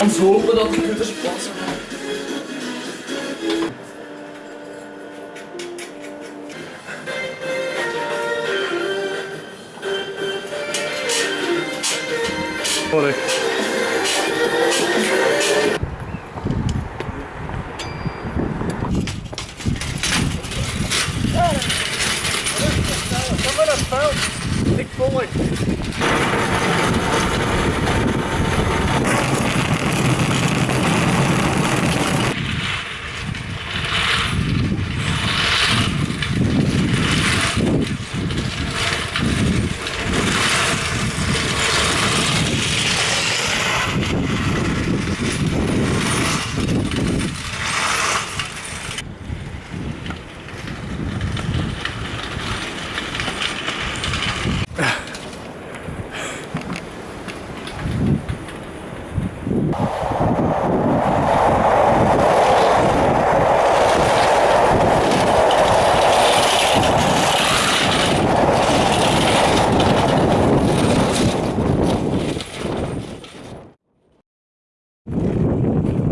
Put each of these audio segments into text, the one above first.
En zo hopen dat de kutters Olha. Cara, olha que tá tá? Tem que pôr um aqui.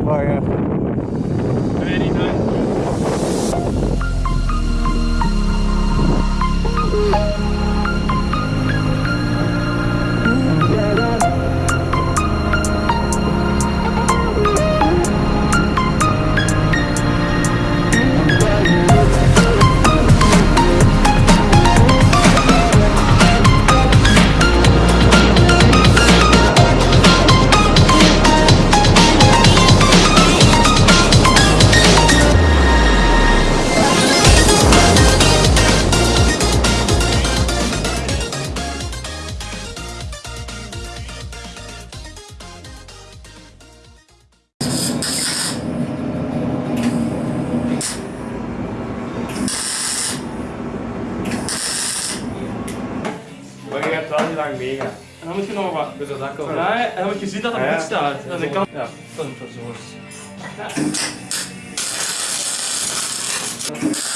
Oh, Bye. Lang meegaan. En dan moet je nog wat. Dus dat kan. Ja, en dan moet je zien dat er Ja, ja. goed staat. En dan kan... Ja. Dan is zo. You